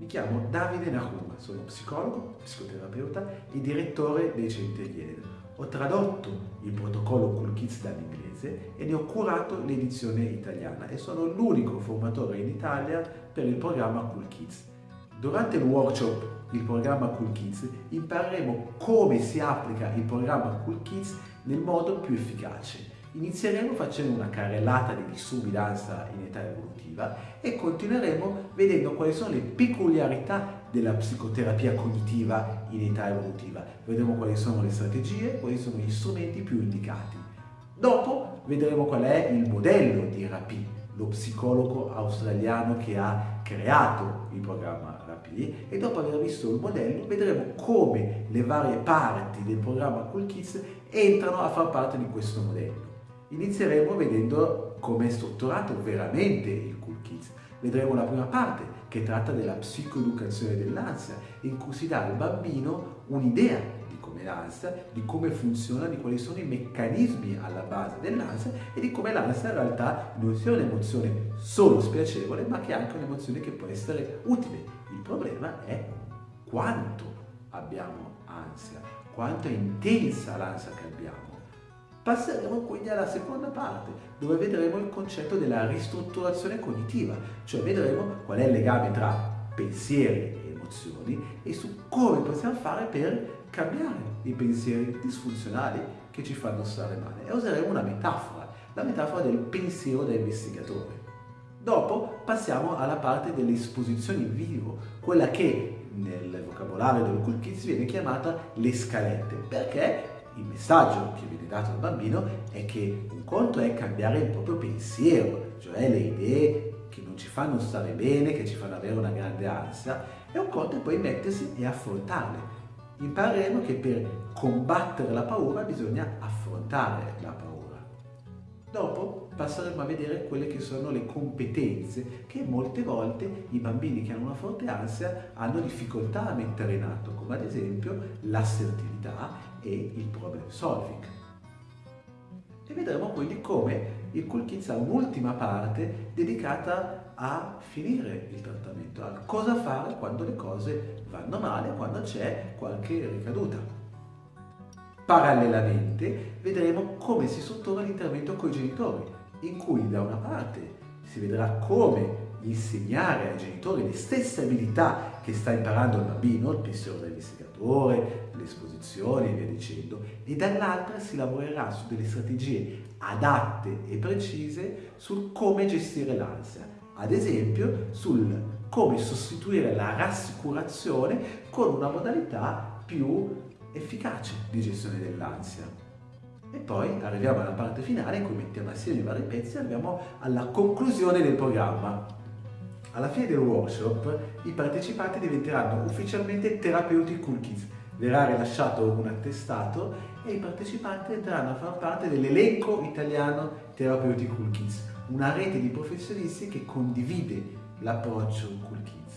Mi chiamo Davide Nahuma, sono psicologo, psicoterapeuta e direttore dei centri Yale. Ho tradotto il protocollo Cool Kids dall'inglese e ne ho curato l'edizione italiana e sono l'unico formatore in Italia per il programma Cool Kids. Durante il workshop il programma Cool Kids impareremo come si applica il programma Cool Kids nel modo più efficace Inizieremo facendo una carrellata di disturbi d'ansia in età evolutiva e continueremo vedendo quali sono le peculiarità della psicoterapia cognitiva in età evolutiva. Vedremo quali sono le strategie, quali sono gli strumenti più indicati. Dopo vedremo qual è il modello di RAPI, lo psicologo australiano che ha creato il programma RAPI e dopo aver visto il modello vedremo come le varie parti del programma Cool Kids entrano a far parte di questo modello. Inizieremo vedendo come è strutturato veramente il Cool Kids. Vedremo la prima parte che tratta della psicoeducazione dell'ansia, in cui si dà al bambino un'idea di come l'ansia, di come funziona, di quali sono i meccanismi alla base dell'ansia e di come l'ansia in realtà non sia un'emozione solo spiacevole, ma che è anche un'emozione che può essere utile. Il problema è quanto abbiamo ansia, quanto è intensa l'ansia che abbiamo Passeremo quindi alla seconda parte, dove vedremo il concetto della ristrutturazione cognitiva, cioè vedremo qual è il legame tra pensieri e emozioni e su come possiamo fare per cambiare i pensieri disfunzionali che ci fanno stare male. E useremo una metafora, la metafora del pensiero da investigatore. Dopo passiamo alla parte delle esposizioni in vivo, quella che nel vocabolario del Cool Kids viene chiamata le scalette, perché il messaggio che viene dato al bambino è che un conto è cambiare il proprio pensiero, cioè le idee che non ci fanno stare bene, che ci fanno avere una grande ansia, e un conto è poi mettersi e affrontarle. Impareremo che per combattere la paura bisogna affrontare la paura. Dopo passeremo a vedere quelle che sono le competenze che molte volte i bambini che hanno una forte ansia hanno difficoltà a mettere in atto, come ad esempio l'assertività e il problem solving. E vedremo quindi come il Cool Kids ha un'ultima parte dedicata a finire il trattamento, a cosa fare quando le cose vanno male, quando c'è qualche ricaduta. Parallelamente vedremo come si struttura l'intervento con i genitori, in cui da una parte si vedrà come insegnare ai genitori le stesse abilità che sta imparando il bambino, il pensiero dell'investigatore, le esposizioni e via dicendo, e dall'altra si lavorerà su delle strategie adatte e precise sul come gestire l'ansia, ad esempio sul come sostituire la rassicurazione con una modalità più efficace di gestione dell'ansia. E poi arriviamo alla parte finale in cui mettiamo assieme i vari pezzi e arriviamo alla conclusione del programma. Alla fine del workshop i partecipanti diventeranno ufficialmente terapeuti cool kids. Verrà rilasciato un attestato e i partecipanti entreranno a far parte dell'elenco italiano terapeuti cool kids, una rete di professionisti che condivide l'approccio cool kids.